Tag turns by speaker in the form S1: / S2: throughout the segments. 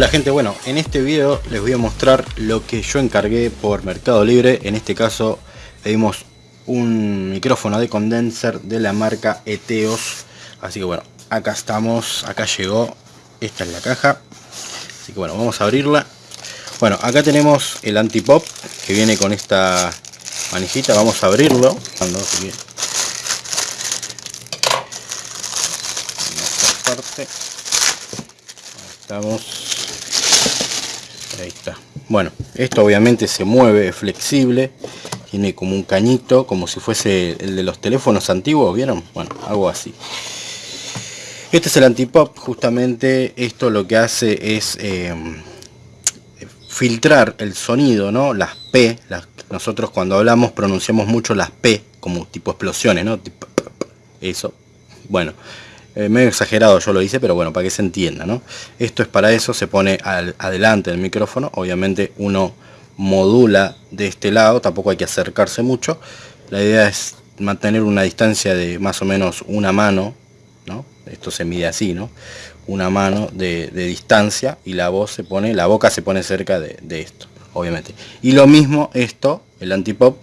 S1: Hola gente, bueno, en este video les voy a mostrar lo que yo encargué por Mercado Libre. En este caso pedimos un micrófono de condenser de la marca Eteos. Así que bueno, acá estamos, acá llegó, esta es la caja. Así que bueno, vamos a abrirla. Bueno, acá tenemos el antipop que viene con esta manijita. Vamos a abrirlo. Estamos ahí está. Bueno esto obviamente se mueve es flexible tiene como un cañito como si fuese el de los teléfonos antiguos vieron bueno algo así. Este es el antipop justamente esto lo que hace es eh, filtrar el sonido no las p nosotros cuando hablamos pronunciamos mucho las p como tipo explosiones no eso. Bueno eh, medio exagerado yo lo hice, pero bueno, para que se entienda, ¿no? Esto es para eso, se pone al, adelante del micrófono, obviamente uno modula de este lado, tampoco hay que acercarse mucho. La idea es mantener una distancia de más o menos una mano, ¿no? Esto se mide así, ¿no? Una mano de, distancia y la voz se pone, la boca se pone cerca de, de esto, obviamente. Y lo mismo esto, el antipop,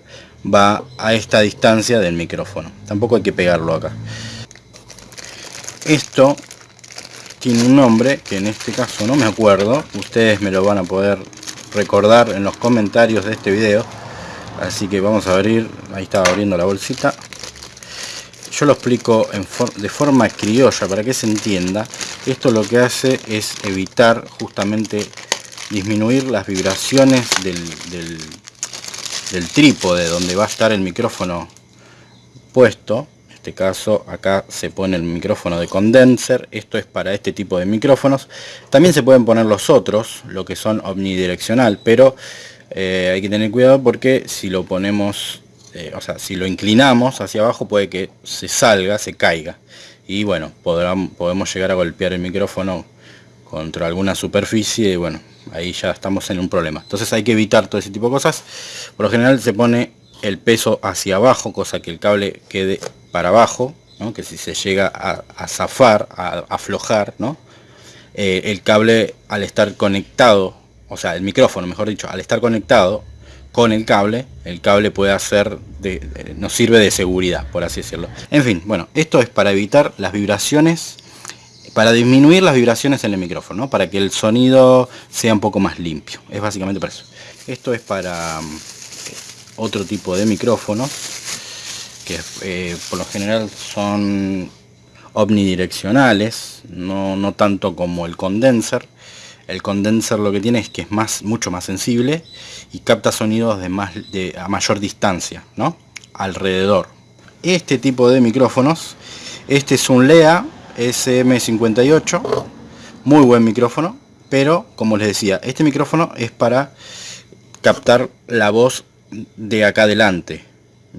S1: va a esta distancia del micrófono. Tampoco hay que pegarlo acá. Esto tiene un nombre que en este caso no me acuerdo. Ustedes me lo van a poder recordar en los comentarios de este video. Así que vamos a abrir, ahí estaba abriendo la bolsita. Yo lo explico de forma criolla para que se entienda. Esto lo que hace es evitar justamente disminuir las vibraciones del, trípode donde va a estar el micrófono puesto este caso acá se pone el micrófono de condenser esto es para este tipo de micrófonos. También se pueden poner los otros lo que son omnidireccional pero eh, hay que tener cuidado porque si lo ponemos eh, o sea si lo inclinamos hacia abajo puede que se salga se caiga. Y bueno podemos llegar a golpear el micrófono contra alguna superficie y bueno ahí ya estamos en un problema. Entonces hay que evitar todo ese tipo de cosas. Por lo general se pone el peso hacia abajo cosa que el cable quede para abajo, que si se llega a, zafar, a, aflojar, ¿no? Eh, el cable al estar conectado, o sea, el micrófono, mejor dicho, al estar conectado con el cable, el cable puede hacer, de, nos sirve de seguridad, por así decirlo. En fin, bueno, esto es para evitar las vibraciones, para disminuir las vibraciones en el micrófono, para que el sonido sea un poco más limpio. Es básicamente para eso. Esto es para mm, otro tipo de micrófono que eh, por lo general son omnidireccionales, no, no tanto como el condenser. El condenser lo que tiene es que es más, mucho más sensible y capta sonidos de más, de, a mayor distancia, ¿no? Alrededor. Este tipo de micrófonos, este es un LEA SM58, muy buen micrófono, pero como les decía, este micrófono es para captar la voz de acá adelante,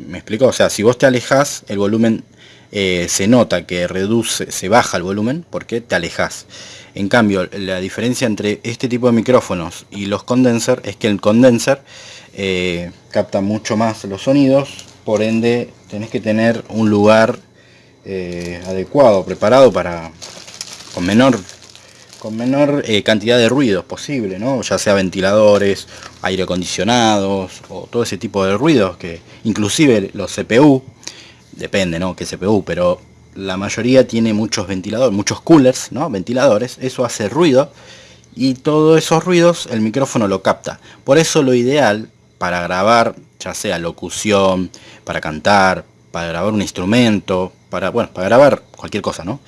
S1: ¿Me explico? O sea, si vos te alejas, el volumen eh, se nota que reduce, se baja el volumen porque te alejas. En cambio, la diferencia entre este tipo de micrófonos y los condenser es que el condenser eh, capta mucho más los sonidos, por ende tenés que tener un lugar eh, adecuado, preparado para con menor con menor eh, cantidad de ruidos posible, ¿no? ya sea ventiladores, aire acondicionados o todo ese tipo de ruidos que inclusive los CPU, depende ¿no? qué CPU, pero la mayoría tiene muchos ventiladores, muchos coolers, ¿no? ventiladores, eso hace ruido y todos esos ruidos el micrófono lo capta. Por eso lo ideal para grabar, ya sea locución, para cantar, para grabar un instrumento, para, bueno, para grabar cualquier cosa, ¿no?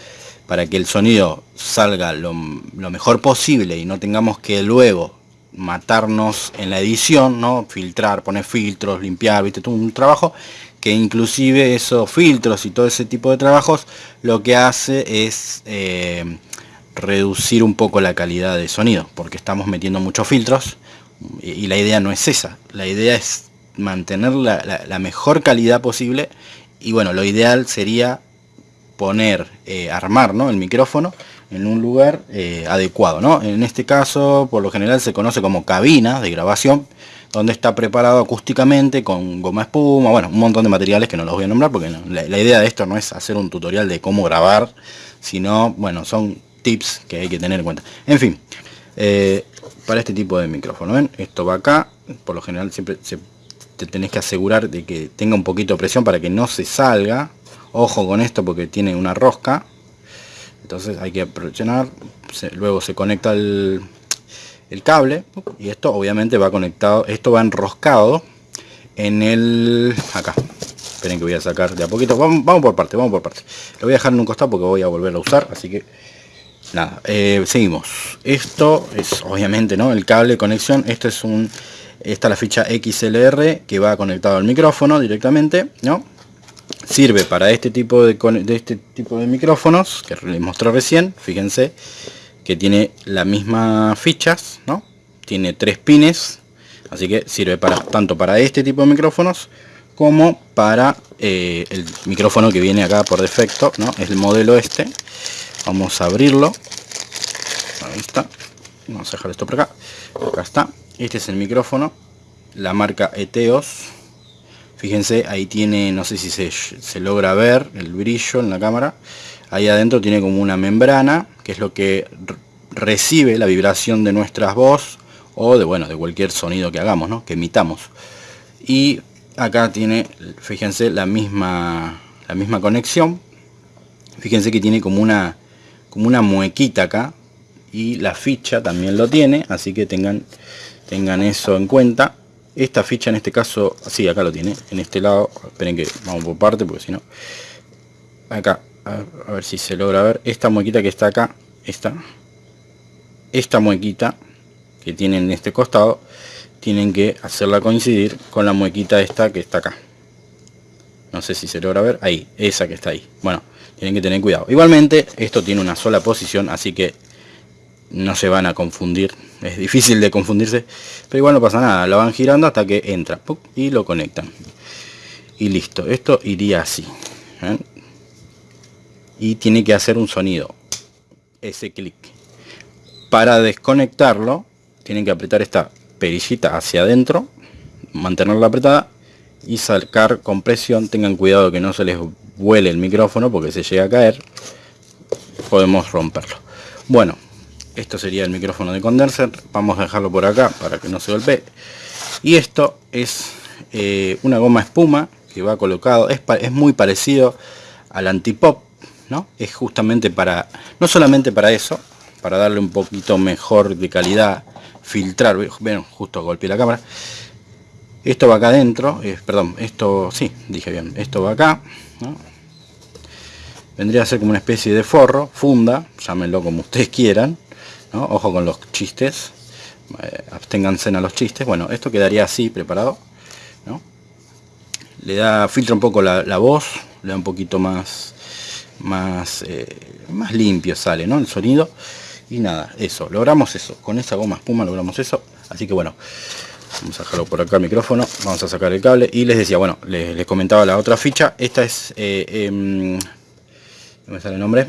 S1: para que el sonido salga lo, mejor posible y no tengamos que luego matarnos en la edición, ¿no? Filtrar, poner filtros, limpiar, viste, todo un trabajo que inclusive esos filtros y todo ese tipo de trabajos lo que hace es eh, reducir un poco la calidad de sonido, porque estamos metiendo muchos filtros y, la idea no es esa, la idea es mantener la mejor calidad posible y bueno, lo ideal sería poner, eh, armar ¿no? el micrófono en un lugar eh, adecuado. ¿no? En este caso, por lo general se conoce como cabina de grabación, donde está preparado acústicamente con goma espuma, bueno, un montón de materiales que no los voy a nombrar porque la, idea de esto no es hacer un tutorial de cómo grabar, sino, bueno, son tips que hay que tener en cuenta. En fin, eh, para este tipo de micrófono. ¿Ven? Esto va acá, por lo general siempre te tenés que asegurar de que tenga un poquito de presión para que no se salga. Ojo con esto porque tiene una rosca. Entonces hay que presionar, luego se conecta el, el cable y esto obviamente va conectado, esto va enroscado en el acá. Esperen que voy a sacar de a poquito. Vamos, vamos por parte vamos por parte lo voy a dejar en un costado porque voy a volver a usar así que nada eh, seguimos. Esto es obviamente no el cable de conexión. Esto es un esta la ficha XLR que va conectado al micrófono directamente no sirve para este tipo de, de este tipo de micrófonos que les mostré recién. Fíjense que tiene las mismas fichas no tiene tres pines así que sirve para tanto para este tipo de micrófonos como para eh, el micrófono que viene acá por defecto no es el modelo este. Vamos a abrirlo. Ahí está. Vamos a dejar esto por acá. Acá está este es el micrófono la marca Eteos. Fíjense ahí tiene no sé si se, se logra ver el brillo en la cámara. Ahí adentro tiene como una membrana que es lo que recibe la vibración de nuestras voz o de bueno de cualquier sonido que hagamos ¿no? que emitamos. Y acá tiene fíjense la misma la misma conexión. Fíjense que tiene como una como una muequita acá y la ficha también lo tiene así que tengan tengan eso en cuenta. Esta ficha en este caso sí acá lo tiene en este lado. Esperen que vamos por parte porque si no acá a, ver si se logra ver. Esta muequita que está acá esta esta muequita que tiene en este costado tienen que hacerla coincidir con la muequita esta que está acá. No sé si se logra ver. Ahí esa que está ahí. Bueno tienen que tener cuidado. Igualmente esto tiene una sola posición así que no se van a confundir es difícil de confundirse pero igual no pasa nada lo van girando hasta que entra y lo conectan. Y listo esto iría así y tiene que hacer un sonido ese clic. Para desconectarlo tienen que apretar esta perillita hacia adentro mantenerla apretada y sacar con presión tengan cuidado que no se les vuele el micrófono porque se llega a caer. Podemos romperlo. Bueno esto sería el micrófono de condenser. Vamos a dejarlo por acá para que no se golpee. Y esto es eh, una goma espuma que va colocado es, es muy parecido al antipop no es justamente para no solamente para eso para darle un poquito mejor de calidad filtrar ven justo golpeé la cámara. Esto va acá adentro eh, perdón esto sí dije bien esto va acá vendría a ser como una especie de forro funda llámenlo como ustedes quieran ojo con los chistes. Eh, absténganse a los chistes. Bueno esto quedaría así preparado le da filtra un poco la, voz le da un poquito más más eh, más limpio sale no el sonido. Y nada eso logramos eso. Con esa goma espuma logramos eso. Así que bueno vamos a dejarlo por acá el micrófono vamos a sacar el cable. Y les decía bueno les, comentaba la otra ficha. Esta es eh, em, no me sale el nombre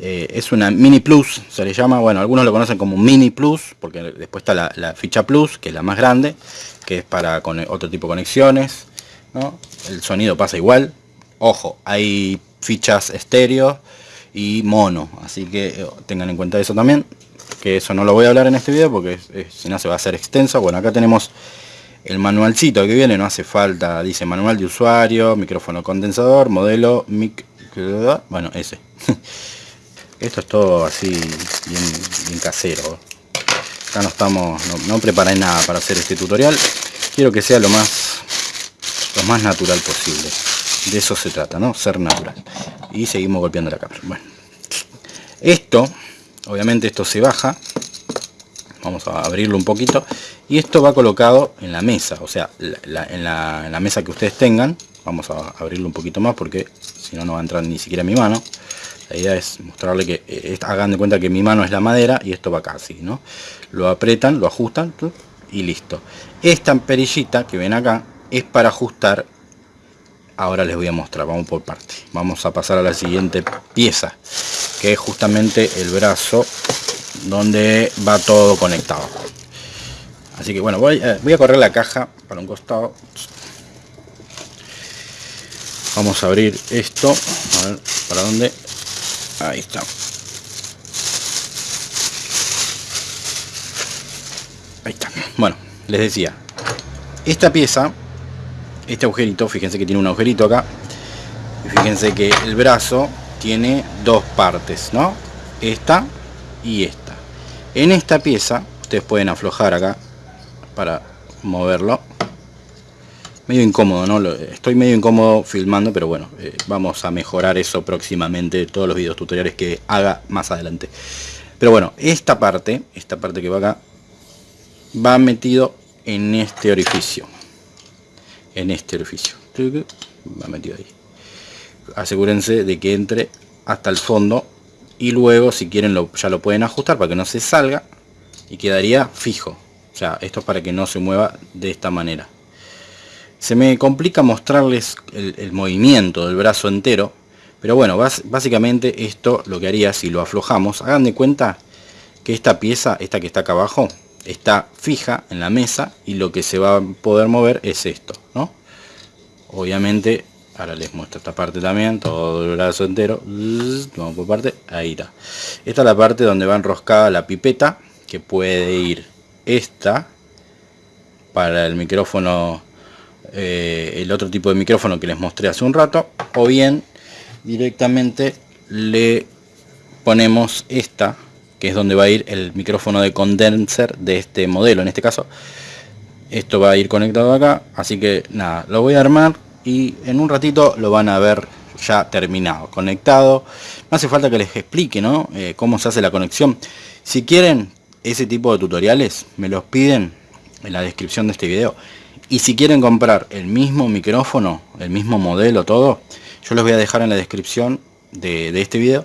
S1: eh, es una mini plus se le llama. Bueno algunos lo conocen como mini plus porque después está la, ficha plus que es la más grande que es para con otro tipo de conexiones el sonido pasa igual. Ojo hay fichas estéreo y mono así que eh, tengan en cuenta eso también que eso no lo voy a hablar en este video porque si no se va a hacer extenso. Bueno acá tenemos el manualcito que viene no hace falta dice manual de usuario micrófono condensador modelo mic bueno ese esto es todo así bien, casero. Acá no estamos no, no preparé nada para hacer este tutorial. Quiero que sea lo más lo más natural posible. De eso se trata no ser natural. Y seguimos golpeando la cámara. Bueno. Esto obviamente esto se baja. Vamos a abrirlo un poquito. Y esto va colocado en la mesa. O sea en, la, mesa que ustedes tengan. Vamos a abrirlo un poquito más porque si no no va a entrar ni siquiera mi mano la idea es mostrarle que eh, hagan de cuenta que mi mano es la madera y esto va acá así no lo apretan lo ajustan y listo. Esta perillita que ven acá es para ajustar ahora les voy a mostrar vamos por parte. Vamos a pasar a la siguiente pieza que es justamente el brazo donde va todo conectado. Así que bueno voy, eh, voy a correr la caja para un costado. Vamos a abrir esto a ver para dónde ahí está bueno, les decía, esta pieza, este agujerito, fíjense que tiene un agujerito acá, y fíjense que el brazo tiene dos partes, ¿no? Esta y esta. En esta pieza, ustedes pueden aflojar acá para moverlo. Medio incómodo, ¿no? Estoy medio incómodo filmando, pero bueno, eh, vamos a mejorar eso próximamente, todos los videos tutoriales que haga más adelante. Pero bueno, esta parte, esta parte que va acá, va metido en este orificio. En este orificio. Va metido ahí. Asegúrense de que entre hasta el fondo y luego si quieren lo, ya lo pueden ajustar para que no se salga y quedaría fijo. O sea, esto es para que no se mueva de esta manera. Se me complica mostrarles el, movimiento del brazo entero pero bueno, básicamente esto lo que haría si lo aflojamos, hagan de cuenta que esta pieza, esta que está acá abajo, está fija en la mesa y lo que se va a poder mover es esto, ¿no? Obviamente, ahora les muestro esta parte también, todo el brazo entero, vamos por parte, ahí está. Esta es la parte donde va enroscada la pipeta, que puede ir esta, para el micrófono, eh, el otro tipo de micrófono que les mostré hace un rato, o bien directamente le ponemos esta que es donde va a ir el micrófono de condenser de este modelo en este caso. Esto va a ir conectado acá así que nada lo voy a armar y en un ratito lo van a ver ya terminado conectado. No hace falta que les explique ¿no? Eh, cómo se hace la conexión. Si quieren ese tipo de tutoriales me los piden en la descripción de este video y si quieren comprar el mismo micrófono el mismo modelo todo yo les voy a dejar en la descripción de, este video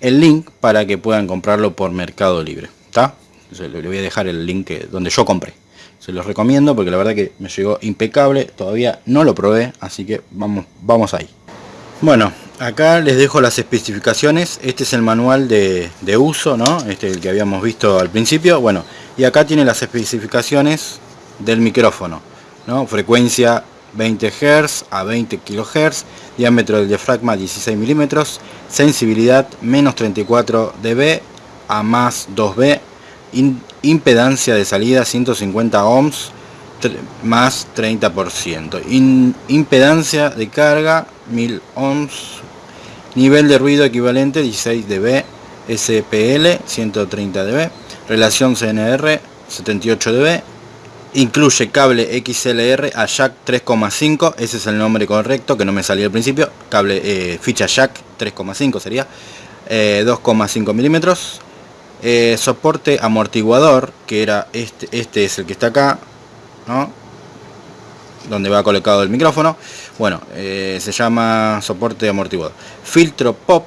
S1: el link para que puedan comprarlo por Mercado Libre. ¿Está? Les voy a dejar el link donde yo compré. Se los recomiendo porque la verdad que me llegó impecable. Todavía no lo probé, así que vamos, vamos ahí. Bueno, acá les dejo las especificaciones. Este es el manual de, de uso, ¿no? Este es el que habíamos visto al principio. Bueno, y acá tiene las especificaciones del micrófono, ¿no? Frecuencia 20 Hz a 20 kHz, diámetro del diafragma 16 milímetros, sensibilidad menos 34 dB a más 2B, impedancia de salida 150 ohms más 30%, impedancia de carga 1000 ohms, nivel de ruido equivalente 16 dB, SPL 130 dB, relación CNR 78 dB, Incluye cable XLR a jack 3,5, ese es el nombre correcto que no me salió al principio, cable eh, ficha jack 3,5 sería, 2,5 eh, milímetros, eh, soporte amortiguador, que era este, este es el que está acá, ¿no? donde va colocado el micrófono, bueno, se llama soporte amortiguador, filtro pop,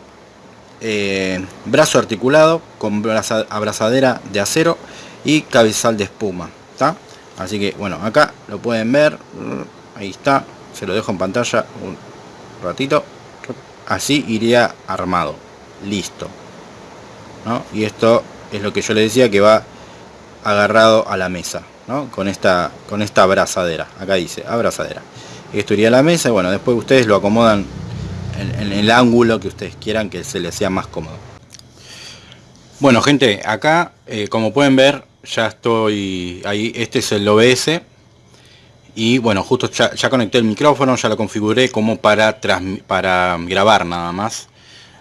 S1: brazo articulado con abrazadera de acero y cabezal de espuma, ¿está? Así que bueno acá lo pueden ver. Ahí está. Se lo dejo en pantalla un ratito. Así iría armado. Listo. Y esto es lo que yo le decía que va agarrado a la mesa con esta con esta abrazadera. Acá dice abrazadera. Esto iría a la mesa y bueno después ustedes lo acomodan en, el ángulo que ustedes quieran que se les sea más cómodo. Bueno gente acá eh, como pueden ver ya estoy ahí, este es el OBS y bueno, justo ya, conecté el micrófono, ya lo configuré como para, para grabar nada más,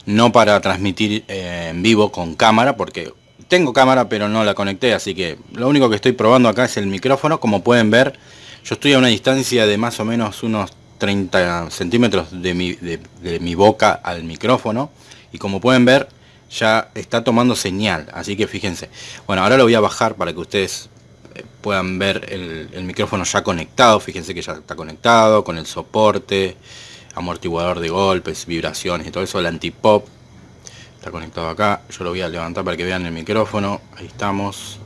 S1: no para transmitir eh, en vivo con cámara, porque tengo cámara pero no la conecté, así que lo único que estoy probando acá es el micrófono, como pueden ver, yo estoy a una distancia de más o menos unos 30 centímetros de mi, de mi boca al micrófono, y como pueden ver, ya está tomando señal, así que fíjense. Bueno, ahora lo voy a bajar para que ustedes eh, puedan ver el, micrófono ya conectado, fíjense que ya está conectado con el soporte, amortiguador de golpes, vibraciones y todo eso, el antipop. Está conectado acá, yo lo voy a levantar para que vean el micrófono, ahí estamos,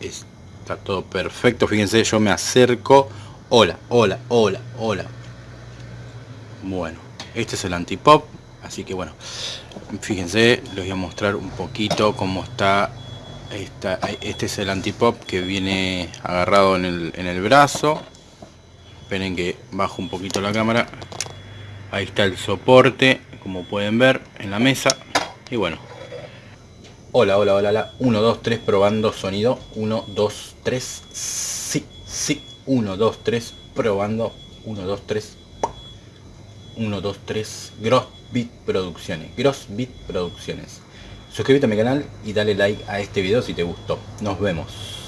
S1: está todo perfecto, fíjense, yo me acerco, hola, hola, hola, hola, bueno, este es el antipop, así que bueno, fíjense les voy a mostrar un poquito cómo está esta, este es el antipop que viene agarrado en el, en el brazo esperen que bajo un poquito la cámara ahí está el soporte como pueden ver en la mesa y bueno Hola, hola, hola, hola. 1, 2, 3, probando sonido. 1, 2, 3. Sí, sí. 1, 2, 3, probando. 1, 2, 3. 1, 2, 3. Grossbit Producciones. Grossbit Producciones. Suscríbete a mi canal y dale like a este video si te gustó. Nos vemos.